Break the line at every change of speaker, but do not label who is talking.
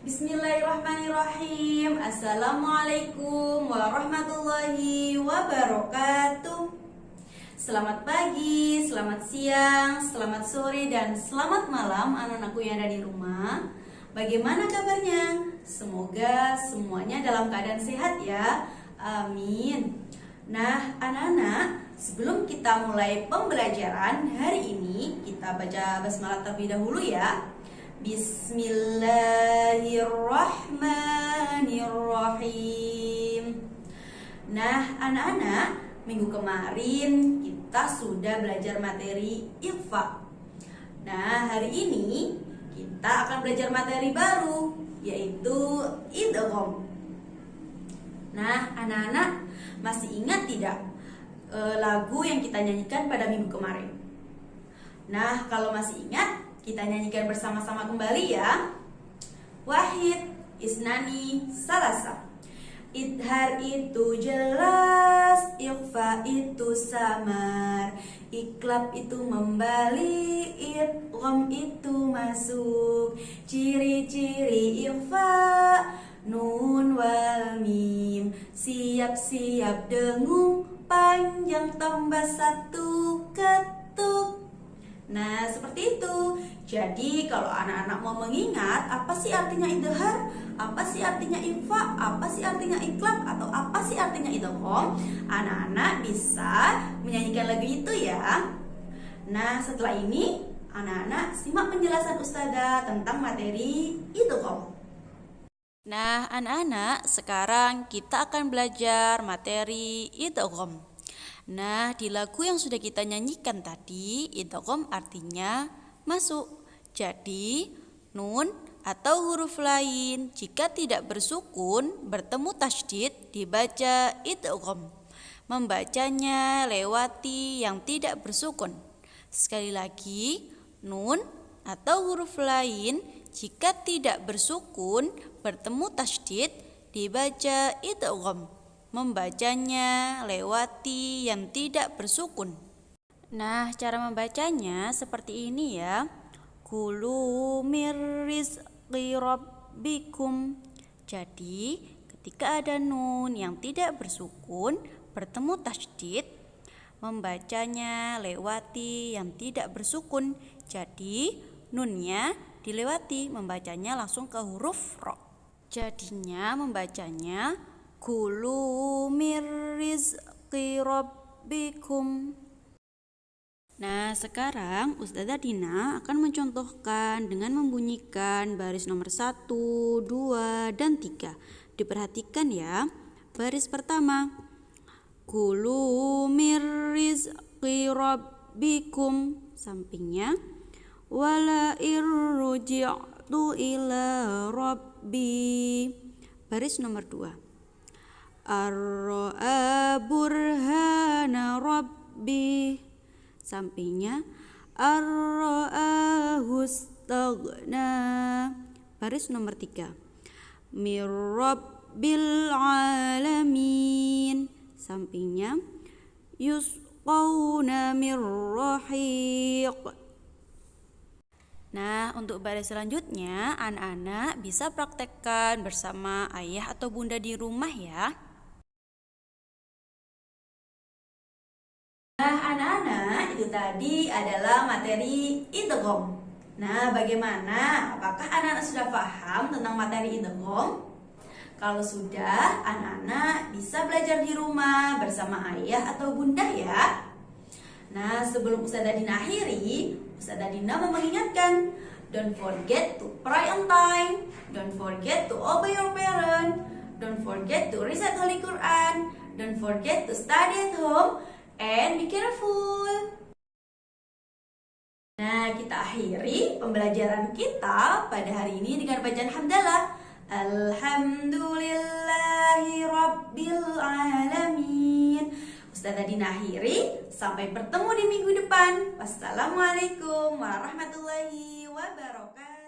Bismillahirrahmanirrahim. Assalamualaikum warahmatullahi wabarakatuh. Selamat pagi, selamat siang, selamat sore, dan selamat malam anak-anakku yang ada di rumah. Bagaimana kabarnya? Semoga semuanya dalam keadaan sehat ya. Amin. Nah anak-anak sebelum kita mulai pembelajaran hari ini Kita baca basmalah terlebih dahulu ya Bismillahirrahmanirrahim. Nah, anak-anak, minggu kemarin kita sudah belajar materi IFA. Nah, hari ini kita akan belajar materi baru yaitu idgham. Nah, anak-anak masih ingat tidak e, lagu yang kita nyanyikan pada minggu kemarin? Nah, kalau masih ingat, kita nyanyikan bersama-sama kembali ya. Wahid, Isnani, Salasa. Idhar itu jelas, ikhfa itu samar, iklab itu membalik, idgham itu masuk. Ciri-ciri ikhfa, nun wal mim, siap-siap dengung, panjang tambah satu ketuk. Nah, seperti itu. Jadi, kalau anak-anak mau mengingat apa sih artinya idhar, apa sih artinya ifa, apa sih artinya iklab, atau apa sih artinya idgham, anak-anak bisa menyanyikan lagu itu ya. Nah, setelah ini anak-anak simak penjelasan Ustazah tentang materi idgham. Nah, anak-anak, sekarang kita akan belajar materi idgham. Nah, di lagu yang sudah kita nyanyikan tadi, idgham artinya masuk. Jadi, nun atau huruf lain jika tidak bersukun bertemu tasydid dibaca idgham. Membacanya lewati yang tidak bersukun. Sekali lagi, nun atau huruf lain jika tidak bersukun bertemu tasydid dibaca idgham membacanya lewati yang tidak bersukun. Nah, cara membacanya seperti ini ya. Kulu mirrizqi rabbikum. Jadi, ketika ada nun yang tidak bersukun bertemu tasydid, membacanya lewati yang tidak bersukun. Jadi, nunnya dilewati, membacanya langsung ke huruf ro. Jadinya membacanya Kulu mir rizqi rabbikum. Nah, sekarang Ustazah Dina akan mencontohkan dengan membunyikan baris nomor 1, 2, dan 3. Diperhatikan ya. Baris pertama. Kulu mir rizqi rabbikum. Sampingnya. Wala irruji'tu ila rabbi. Baris nomor 2. Ar-ra'a burhana rabbi Sampingnya. Ar-ra'ahu Baris nomor tiga. Mir rabbil alamin. Sampingnya. Yusqawna mir rahiq. Nah, untuk baris selanjutnya, anak-anak bisa praktekkan bersama ayah atau bunda di rumah ya. Nah, anak-anak, itu tadi adalah materi idgham. Nah, bagaimana? Apakah anak-anak sudah paham tentang materi idgham? Kalau sudah, anak-anak bisa belajar di rumah bersama ayah atau bunda ya. Nah, sebelum Ustazah Dina akhiri, Ustazah Dina mau mengingatkan, don't forget to pray on time, don't forget to obey your parent, don't forget to recite Holy Quran, don't forget to study at home, and be careful. Nah, kita akhiri pembelajaran kita pada hari ini dengan bacaan hamdalah. Alhamdulillahi Rabbil Alamin. Ustazah Dina akhiri, sampai bertemu di minggu depan. Wassalamualaikum warahmatullahi wabarakatuh.